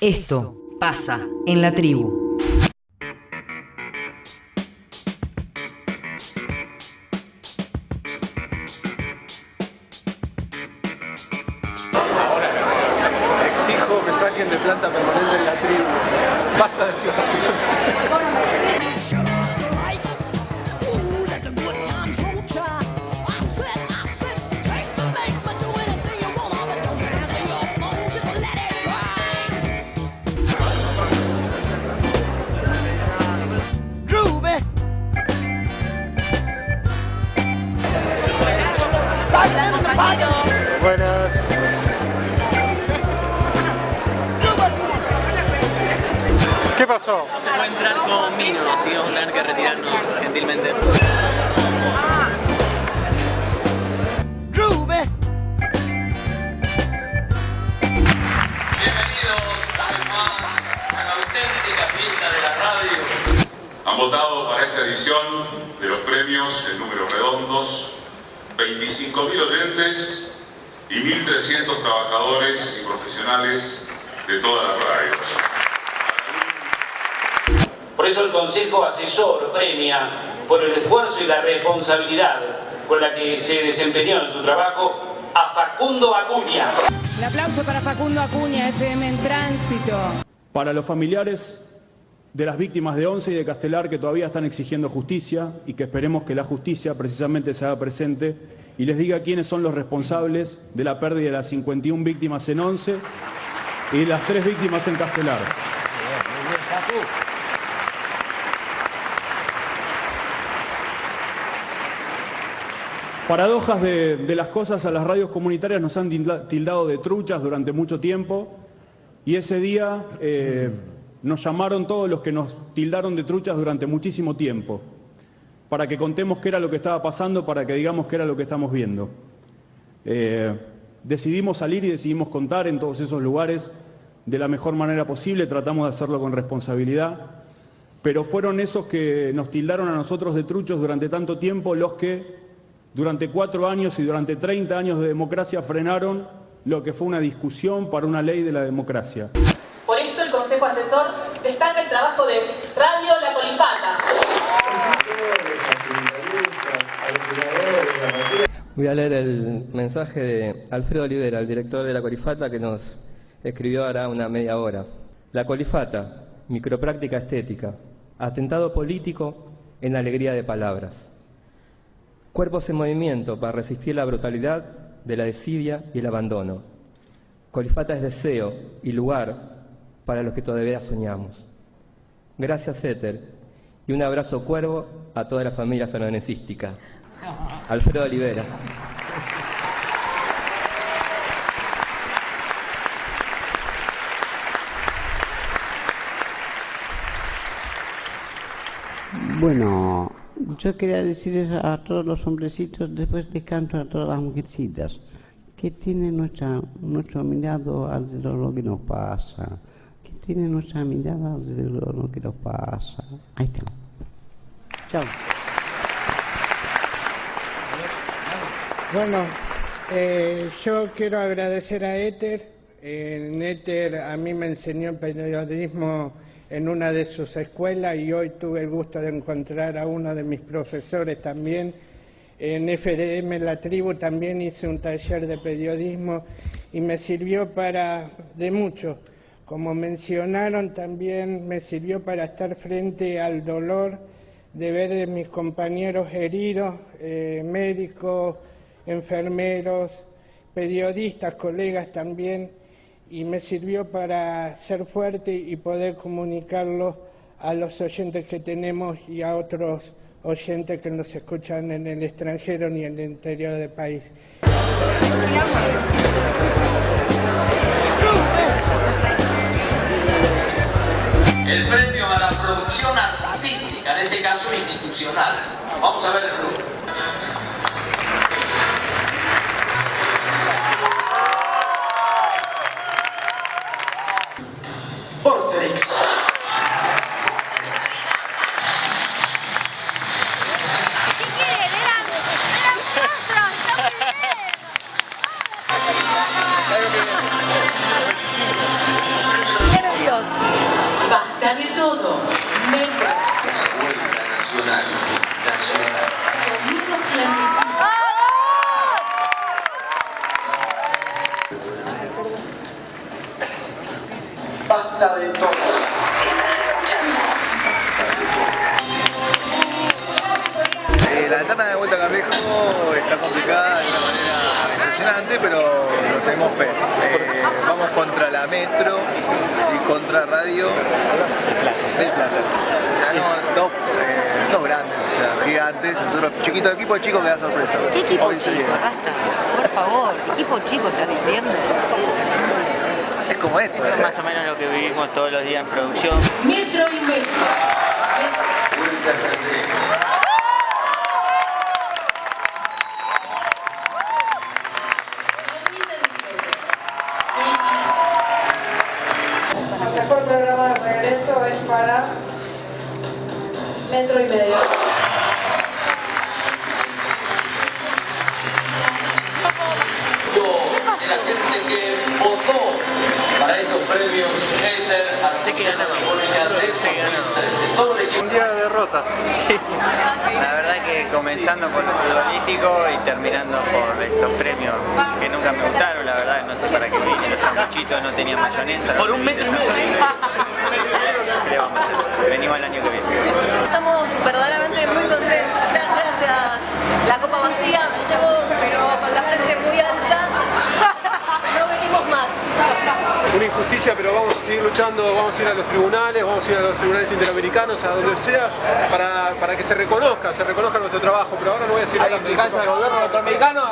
Esto pasa en la tribu. Exijo me saquen de planta permanente en la tribu. Basta de explotación. Buenas. ¿Qué pasó? No se puede entrar con Mino, así que vamos a tener que retirarnos gentilmente. Bienvenidos una vez más a la auténtica fiesta de la radio. Han votado para esta edición de los premios en números redondos 25.000 oyentes y 1.300 trabajadores y profesionales de todas las radios. Por eso el Consejo Asesor premia por el esfuerzo y la responsabilidad con la que se desempeñó en su trabajo a Facundo Acuña. Un aplauso para Facundo Acuña, FM en tránsito. Para los familiares de las víctimas de Once y de Castelar que todavía están exigiendo justicia y que esperemos que la justicia precisamente se haga presente y les diga quiénes son los responsables de la pérdida de las 51 víctimas en Once y las tres víctimas en Castelar. Paradojas de, las cosas a las radios comunitarias nos han tilda- tildado de truchas durante mucho tiempo y ese día eh, nos llamaron todos los que nos tildaron de truchas durante muchísimo tiempo para que contemos qué era lo que estaba pasando, para que digamos qué era lo que estamos viendo. Eh, decidimos salir y decidimos contar en todos esos lugares de la mejor manera posible, tratamos de hacerlo con responsabilidad, pero fueron esos que nos tildaron a nosotros de truchos durante tanto tiempo los que durante cuatro años y durante 30 años de democracia frenaron lo que fue una discusión para una ley de la democracia. Por esto el Consejo Asesor destaca el trabajo de Radio La Colifata. Voy a leer el mensaje de Alfredo Olivera, el director de la Colifata, que nos escribió ahora una media hora. La Colifata, micropráctica estética, atentado político en alegría de palabras. Cuerpos en movimiento para resistir la brutalidad de la desidia y el abandono. Colifata es deseo y lugar para los que todavía soñamos. Gracias, Éter, y un abrazo cuervo a toda la familia sanonesística. Alfredo Olivera. Bueno, yo quería decirles a todos los hombrecitos, después de canto a todas las mujercitas, que tiene nuestra, nuestro mirado alrededor de lo que nos pasa, que tiene nuestra mirada alrededor de lo que nos pasa. Ahí está. Chao. Bueno, eh, yo quiero agradecer a Éter. En Éter a mí me enseñó el periodismo en una de sus escuelas y hoy tuve el gusto de encontrar a uno de mis profesores también. En FDM La Tribu también hice un taller de periodismo y me sirvió para de mucho. Como mencionaron también me sirvió para estar frente al dolor de ver a mis compañeros heridos, eh, médicos, enfermeros, periodistas, colegas también, y me sirvió para ser fuerte y poder comunicarlo a los oyentes que tenemos y a otros oyentes que nos escuchan en el extranjero ni en el interior del país. El premio a la producción artística, en este caso institucional. Vamos a ver el Vortex. basta de todo. Eh, la etapa de vuelta a Carrejo está complicada de una manera impresionante, pero nos tenemos fe. Eh, vamos contra la Metro y contra Radio del Plata. No, eh, dos, grandes, gigantes, nosotros chiquitos, equipo chico me da sorpresa. Equipo Hoy. Basta, por favor, ¿qué equipo chico estás diciendo? Es como esto. Eso es ¿eh? más o menos lo que vivimos todos los días en producción. Metro y medio. Premios Éter, sé que ganó, sé que ganó. Todo el equipo. Un día de derrotas. La verdad que comenzando por lo futbolístico y terminando por estos premios que nunca me gustaron, la verdad no sé para qué vine, los sanguchitos no tenían mayonesa. Por un metro y medio. Venimos el año que viene. Estamos verdaderamente muy contentos. Gracias. La copa vacía me llevo, pero con la frente muy alta. No venimos más. Una injusticia, pero vamos a seguir luchando, vamos a ir a los tribunales, vamos a ir a los tribunales interamericanos, a donde sea, para, para que se reconozca, se reconozca nuestro trabajo. Pero ahora no voy a seguir hablando. al gobierno norteamericano,